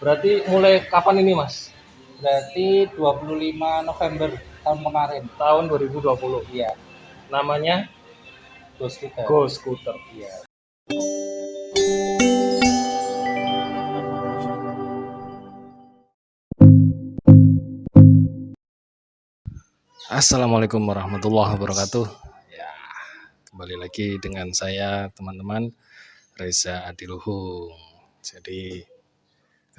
Berarti mulai kapan ini Mas? Berarti 25 November tahun kemarin. Tahun 2020. Iya, Namanya Ghost Scooter. Go Scooter. Iya. Assalamualaikum warahmatullahi wabarakatuh. Ya, kembali lagi dengan saya teman-teman Reza Adiluhung. Jadi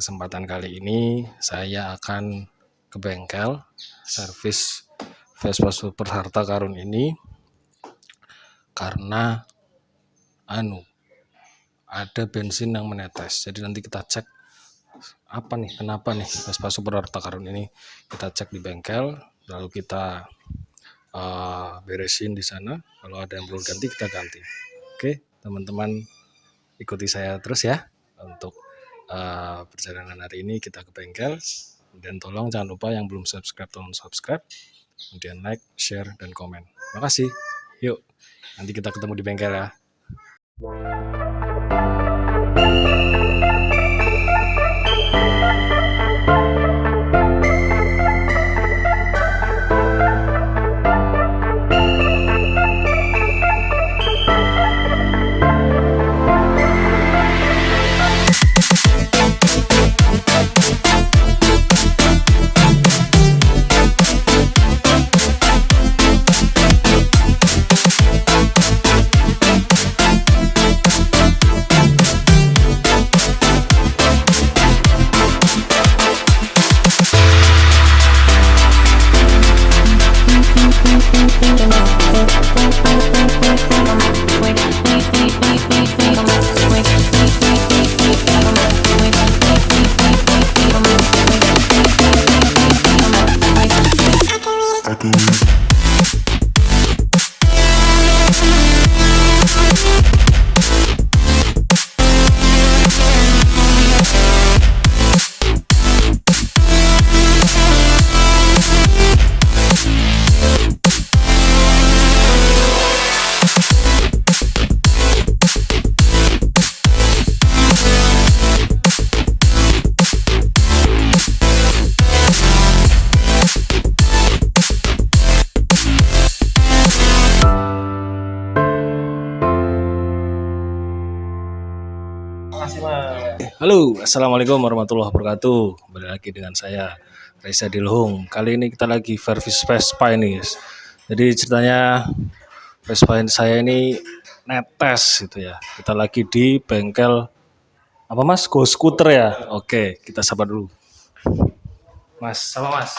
kesempatan kali ini saya akan ke bengkel servis Vespa Super Harta Karun ini karena anu ada bensin yang menetes. Jadi nanti kita cek apa nih kenapa nih Vespa Super Harta Karun ini kita cek di bengkel lalu kita uh, beresin di sana kalau ada yang perlu ganti kita ganti oke teman-teman ikuti saya terus ya untuk uh, perjalanan hari ini kita ke bengkel. Dan tolong jangan lupa yang belum subscribe tolong subscribe. Kemudian like share dan komen. Makasih. Yuk nanti kita ketemu di bengkel ya. Makasih assalamualaikum warahmatullahi wabarakatuh. Kembali lagi dengan saya Reza Dilhung. Kali ini kita lagi servis Vespa ini, guys. Jadi ceritanya Vespa ini- saya ini netes gitu ya. Kita lagi di bengkel apa mas? Go Scooter ya. Oke, kita sabar dulu. Mas, sama mas.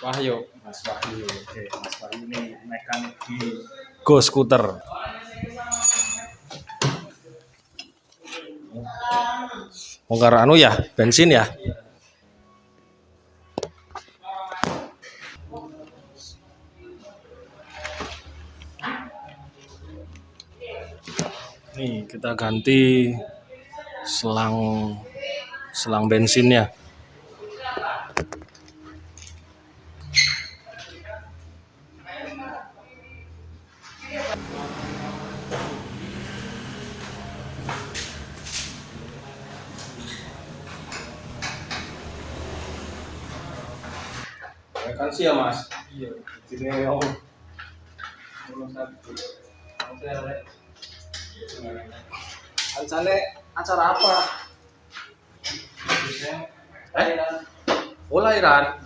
Wahyu. Mas Wahyu. Oke, Mas Wahyu ini mekanik di Go Scooter. Bongkar anu ya, bensin ya. Nih, kita ganti selang selang bensinnya. Sih ya mas iya ini om Ancane acara apa? Eh? Oh lahiran.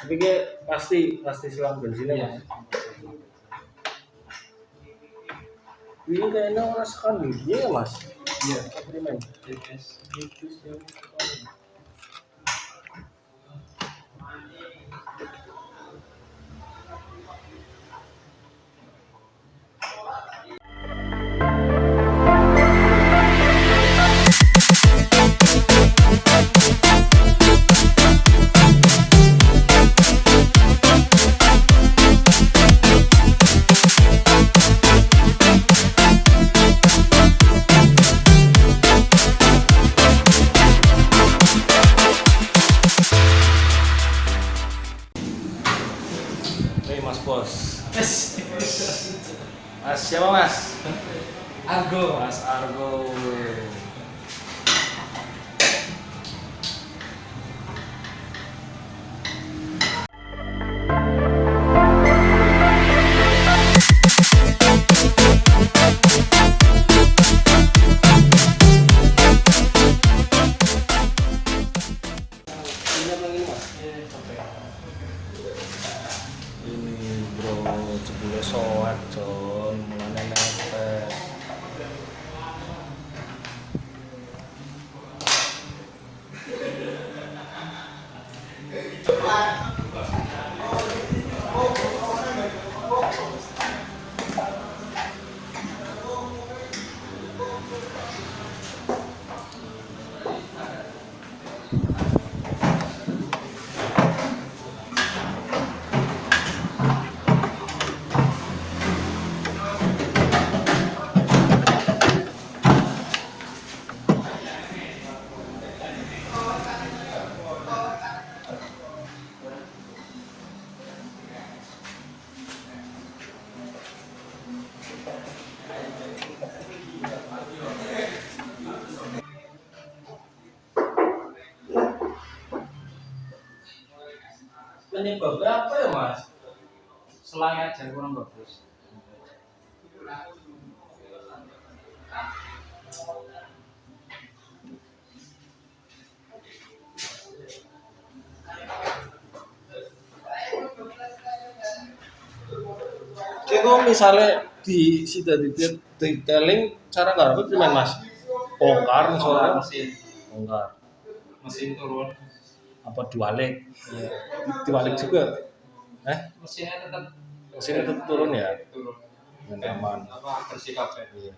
Tapi kayak pasti pasti selang bensinnya Iya. mas. Ini kayaknya orang sekali dia ya mas. Iya. Eksperimen. Tipis. Penyebabnya apa ya mas? Selangnya aja kurang bagus. Kalau misalnya di sida di detailing cara nggak gimana mas? Bongkar misalnya, mesin, bongkar. mesin turun. Apa diwalik? Iya. Di- Diwalik juga? Eh, Mesinnya tetap mesinnya tetap turun ya? turun. Aman. Apa bersih. Iya.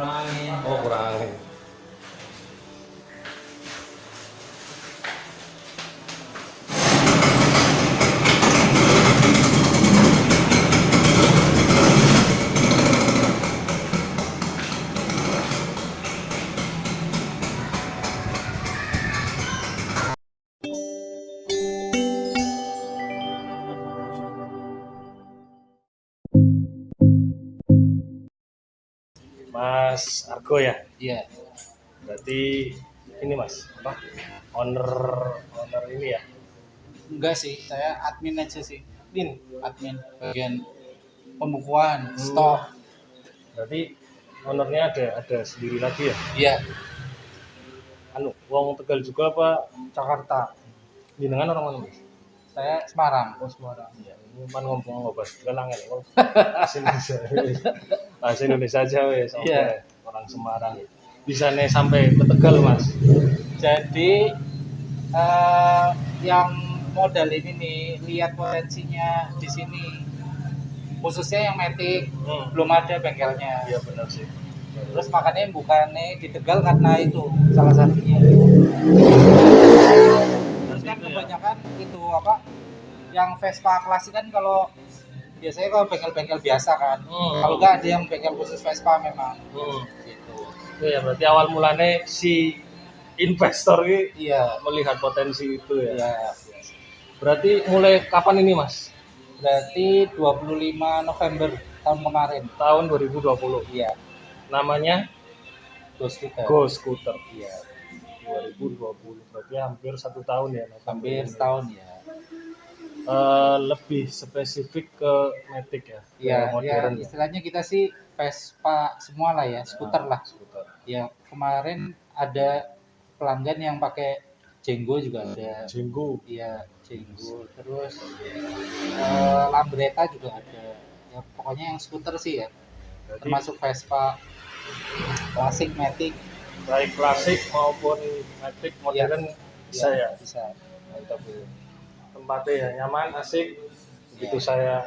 Kurang angin Oh kurang angin. Mas Argo ya. iya Berarti ini mas apa? Owner owner ini ya. enggak sih saya admin aja sih Din. admin bagian pembukuan stok Berarti ownernya ada ada sendiri lagi ya. iya Anu, wong Tegal juga apa? Jakarta Jenengan orang mana mas? Saya Semarang Oh Semarang. Iya. Ini pan ngomong ngobrol. Oh, Bahasa Indonesia. Bahasa Indonesia aja wes. Iya. Orang Semarang. Bisa nih sampai ke Tegal mas. jadi eh, yang modal ini nih lihat potensinya di sini khususnya yang metik Hmm. belum ada bengkelnya Iya benar sih. terus makanya bukannya di Tegal karena itu salah satunya kan Itu ya. kebanyakan itu apa yang Vespa klasik kan kalau biasanya kalau bengkel-bengkel biasa kan Hmm. kalau nggak ada yang bengkel khusus Vespa memang Hmm. gitu Itu ya berarti awal mulanya si investor ini iya melihat potensi itu ya. iya Berarti mulai kapan ini mas? berarti 25 November tahun kemarin Tahun 2020. iya Namanya Ghost Scooter Go Scooter. iya 2020 berarti hampir satu tahun ya hampir setahun ya Eh, lebih spesifik ke Matic ya Iya, ya, ya. istilahnya kita sih Vespa semua lah ya, skuter lah. Skuter. Ya, kemarin ada pelanggan yang pakai Jenggo juga ada. Jenggo Iya, Jenggo. Terus eh, Lambretta juga ada. Ya, pokoknya yang skuter sih ya, Jadi termasuk Vespa klasik, Matic. Baik klasik maupun Matic modern bisa ya. Bisa. Mantap ya. Tempatnya ya nyaman, asik. Begitu saya.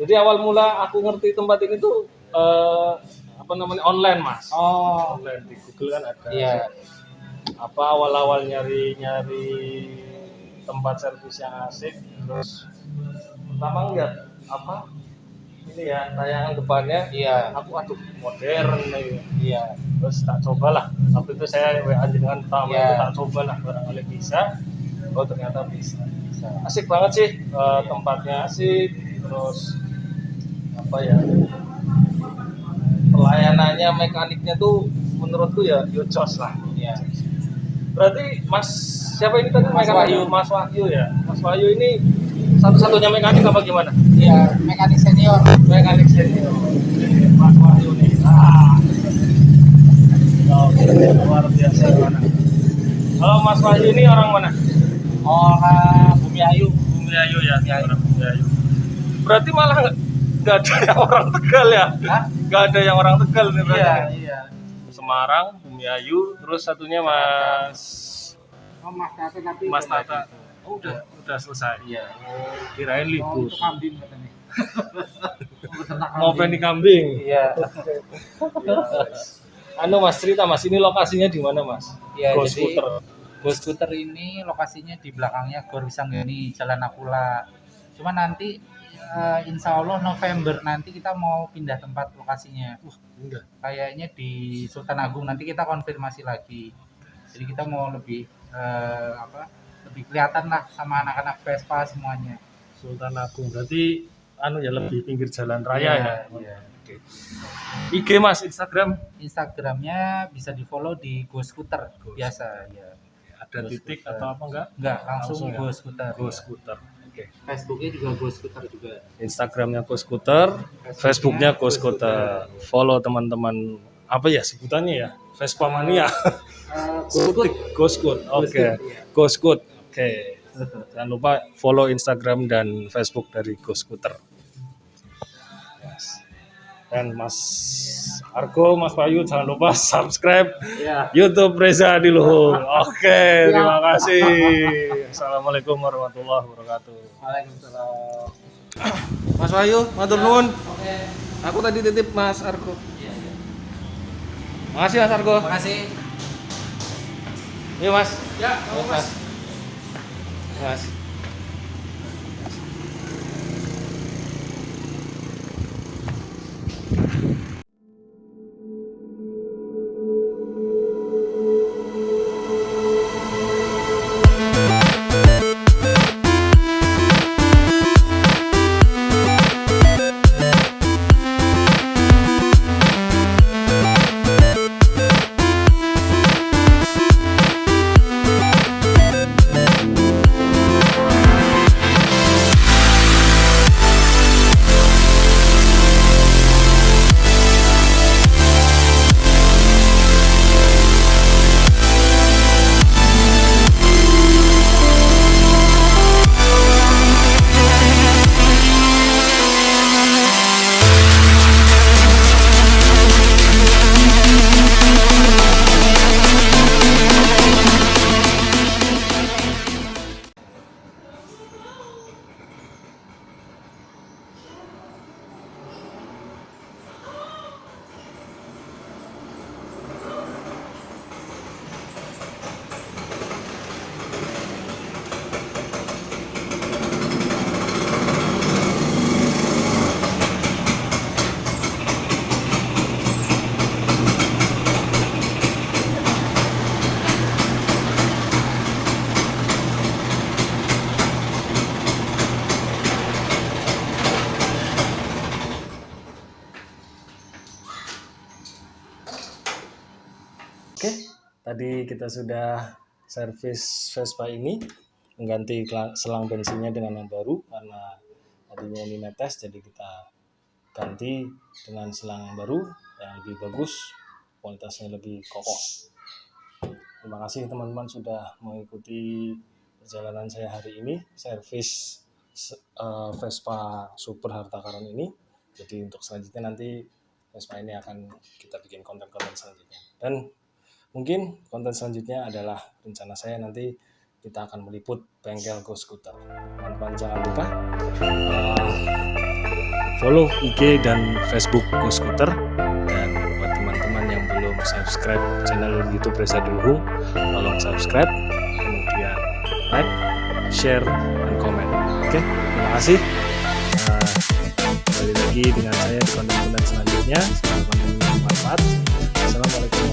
Jadi awal mula aku ngerti tempat ini tuh eh, apa namanya online mas. Oh, Online di Google kan ada. iya. apa awal-awal nyari-nyari tempat servis yang asik terus pertama ngeliat apa ini ya tayangan depannya Iya, aku aduh modern nih iya. terus tak cobalah waktu itu saya WA dengan pertama Iya. itu tak cobalah barangkali bisa oh ternyata bisa Bisa. asik banget sih eh, tempatnya asik terus apa ya pelayanannya mekaniknya tuh menurutku ya yo jos lah Iya. Berarti Mas siapa ini tadi Mas? Wahyu. Mas Wahyu ya. Mas Wahyu ini satu-satunya mekanik apa gimana? Iya, mekanik senior. Mekanik senior. Mas Wahyu nih. Ah. Oke, luar biasa mana. Kalau Mas Wahyu ini orang mana? Orang Bumi Ayu. Bumi Ayu ya. Orang Bumi Ayu. Berarti malah nggak ada yang orang Tegal ya? Nggak ada yang orang Tegal nih berarti. Iya, iya. Semarang, Bumi Ayu, terus satunya Mas Oh, Mas Tata tapi Mas Tata. gitu. Oh, udah udah selesai. Iya. Kirain Oh, libur. itu kambing katanya. Mau penny kambing. Iya. Anu Mas cerita Mas, ini lokasinya di mana Mas? Iya, jadi Scooter. Go Scooter ini lokasinya di belakangnya Gor Wisanggeni, Jalan Akula. Cuma nanti eh, insya Allah November nanti kita mau pindah tempat lokasinya. Uh, Enggak. kayaknya di Sultan Agung nanti kita konfirmasi lagi. Jadi kita mau lebih eh, apa? Lebih kelihatan lah sama anak-anak Vespa semuanya. Sultan Agung. Berarti anu ya lebih pinggir jalan raya ya. Iya. Oke. IG Mas, Instagram Instagramnya bisa di follow di Go Scooter Go biasa ya. ada Go titik Scooter. atau apa enggak? Enggak, langsung, Langsung ya? Go Scooter. Go Scooter. Oke. Facebooknya juga Go Scooter juga. Instagramnya Go Scooter, Facebooknya Go Scooter. Follow teman-teman apa ya sebutannya ya? Vespa mania. Eh, Go Scoot. Go Scoot. Oke. Iya. Go Scoot. Oke. Jangan lupa follow Instagram dan Facebook dari Go Scooter. dan Mas Argo, Mas Bayu jangan lupa subscribe Ya. YouTube Reza Diluhung. Oke, terima kasih. Assalamualaikum warahmatullahi wabarakatuh. Waalaikumsalam. Mas Bayu, matur nuwun. Oke. Aku tadi titip Mas Argo. Makasih Mas Argo. Makasih. Yuk Mas. Ya, Mas. Mas. Oke, tadi kita sudah servis Vespa ini mengganti selang bensinnya dengan yang baru karena tadinya ini netes jadi kita ganti dengan selang yang baru yang lebih bagus, kualitasnya lebih kokoh. Terima kasih teman-teman sudah mengikuti perjalanan saya hari ini servis se- eh, Vespa Super Harta Karun ini. Jadi untuk selanjutnya nanti Vespa ini akan kita bikin konten-konten selanjutnya. Dan Mungkin konten selanjutnya adalah rencana saya nanti kita akan meliput bengkel Go Scooter. Teman-teman jangan lupa uh, follow IG dan Facebook Go Scooter dan buat teman-teman yang belum subscribe channel YouTube Reza Dulhung, tolong subscribe, kemudian like, share, dan komen. Oke, terima kasih. Uh, kembali lagi dengan saya di konten-konten selanjutnya. Semoga bermanfaat. Assalamualaikum